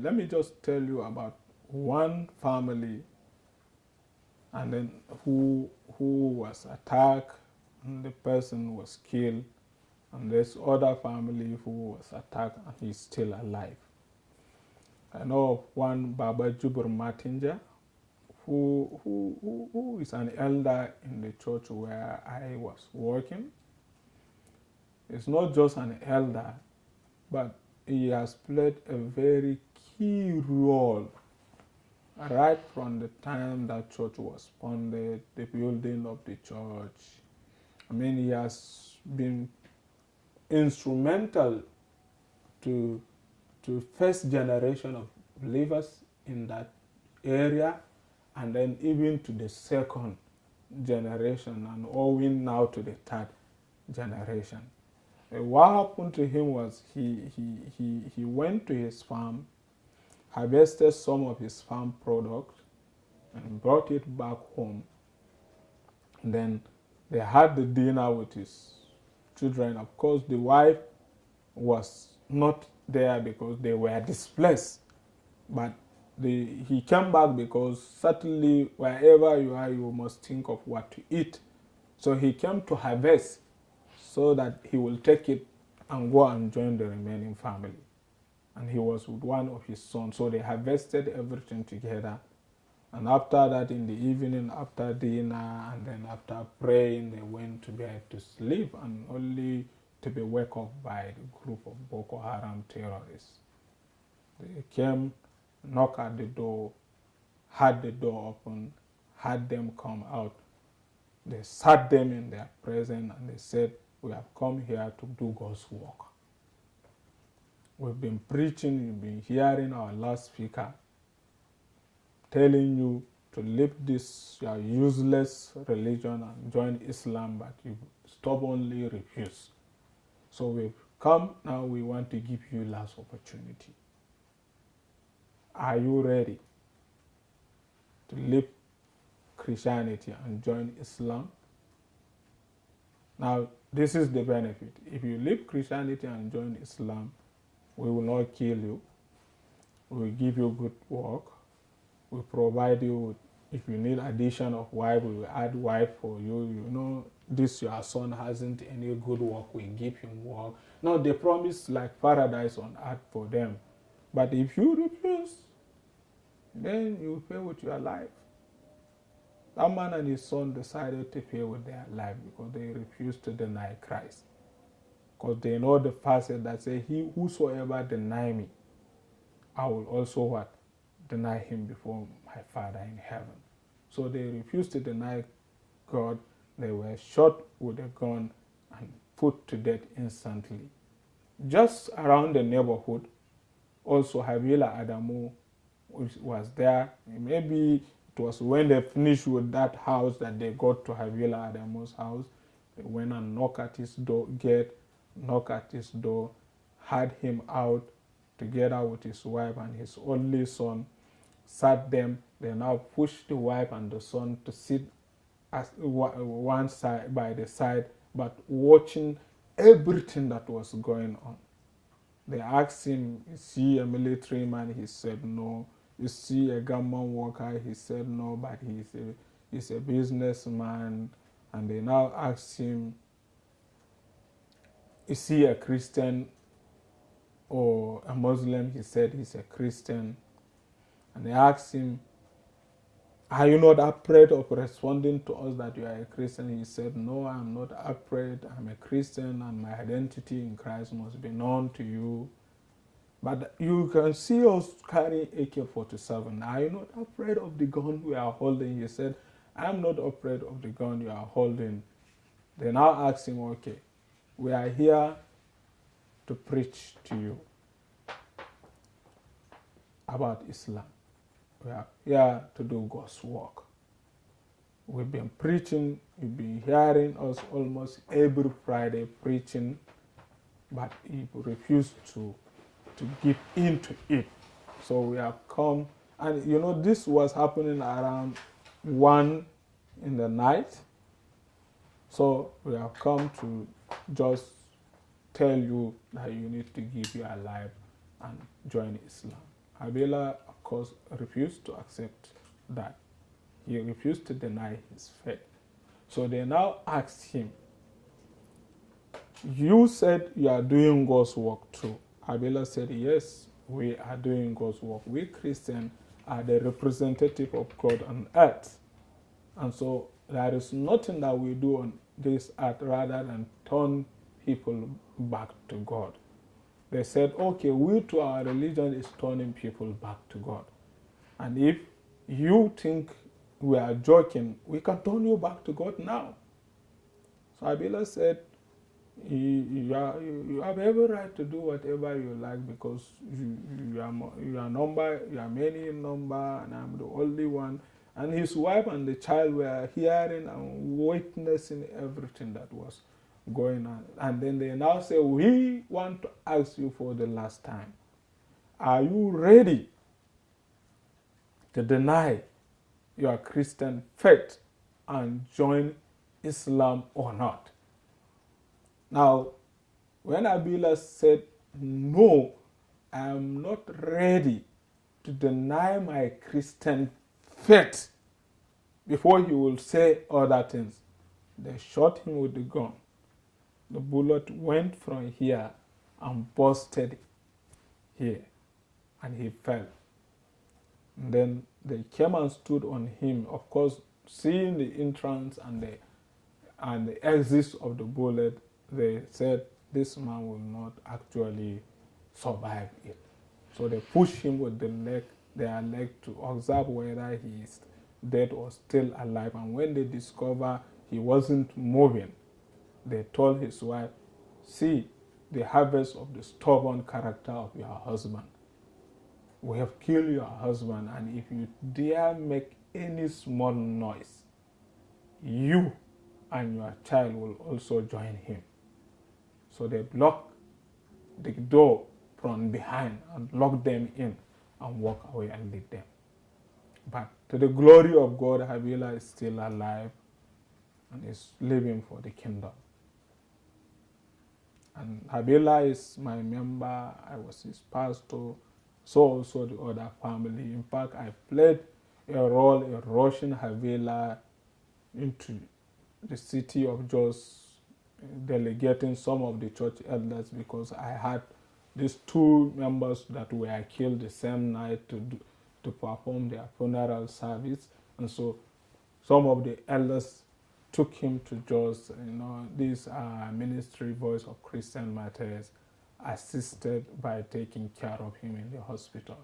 Let me just tell you about one family and then who, who was attacked and the person was killed and this other family who was attacked and he's still alive. I know of one Baba Jubur Matinja who, who, who, who is an elder in the church where I was working. He's not just an elder, but he has played a very key role right from the time that church was founded, the building of the church. I mean, he has been instrumental to to first generation of believers in that area and then even to the second generation and owing now to the third generation. Uh, what happened to him was he, he, he, he went to his farm, harvested some of his farm product, and brought it back home. And then they had the dinner with his children. Of course, the wife was not there because they were displaced. But the, he came back because certainly wherever you are, you must think of what to eat. So he came to harvest so that he will take it and go and join the remaining family. And he was with one of his sons. So they harvested everything together. And after that, in the evening, after dinner, and then after praying, they went to bed to sleep and only to be woken up by the group of Boko Haram terrorists. They came, knocked at the door, had the door open, had them come out. They sat them in their presence and they said, we have come here to do God's work. We've been preaching, you've been hearing our last speaker telling you to leave this your useless religion and join Islam, but you stubbornly refuse. So we've come now, we want to give you last opportunity. Are you ready to leave Christianity and join Islam? Now, this is the benefit. If you leave Christianity and join Islam, we will not kill you. We will give you good work. We provide you with, if you need addition of wife, we will add wife for you. You know, this your son hasn't any good work, we give him work. Now they promise like paradise on earth for them. But if you refuse, then you pay with your life. That man and his son decided to pay with their life because they refused to deny Christ. Because they know the passage that says, He whosoever deny me, I will also what? Deny him before my Father in heaven. So they refused to deny God. They were shot with a gun and put to death instantly. Just around the neighborhood, also Habila Adamu was there. Maybe it was when they finished with that house that they got to Habila Adamu's house. They went and knocked at his door, gate, knocked at his door, had him out together with his wife and his only son, sat them. They now pushed the wife and the son to sit as one side by the side, but watching everything that was going on. They asked him, is he a military man? He said no you see a government worker, he said no, but he's a, he's a businessman. And they now asked him, is he a Christian or a Muslim? He said he's a Christian. And they asked him, are you not afraid of responding to us that you are a Christian? He said, no, I'm not afraid. I'm a Christian and my identity in Christ must be known to you. But you can see us carrying AK-47. Are you not afraid of the gun we are holding? He said, I'm not afraid of the gun you are holding. They now asked him, okay, we are here to preach to you about Islam. We are here to do God's work. We've been preaching, you've been hearing us almost every Friday preaching, but he refused to to give in to it. So we have come, and you know, this was happening around one in the night. So we have come to just tell you that you need to give your life and join Islam. Habila, of course, refused to accept that. He refused to deny his faith. So they now asked him, You said you are doing God's work too. Habila said, Yes, we are doing God's work. We Christians are the representative of God on earth. And so there is nothing that we do on this earth rather than turn people back to God. They said, okay, we to our religion is turning people back to God. And if you think we are joking, we can turn you back to God now. So Habila said, you, are, you have every right to do whatever you like because you, you, are, you are number, you are many in number, and I'm the only one. And his wife and the child were hearing and witnessing everything that was going on. And then they now say, We want to ask you for the last time. Are you ready to deny your Christian faith and join Islam or not? Now, when Habila said, No, I am not ready to deny my Christian faith before he will say other things, they shot him with the gun. The bullet went from here and busted here, and he fell. And then they came and stood on him, of course, seeing the entrance and the and the exit of the bullet, they said this man will not actually survive it. So they pushed him with the leg, their leg to observe whether he is dead or still alive. And when they discover he wasn't moving, they told his wife, see the harvest of the stubborn character of your husband. We have killed your husband, and if you dare make any small noise, you and your child will also join him. So they blocked the door from behind and locked them in and walk away and lead them. But to the glory of God, Habila is still alive and is living for the kingdom. And Habila is my member, I was his pastor, so also the other family. In fact, I played a role in rushing Habila into the city of Jos delegating some of the church elders because I had these two members that were killed the same night to do, to perform their funeral service, and so some of the elders took him to Jos. You know, these are uh, ministry voice of Christian matters, assisted by taking care of him in the hospital.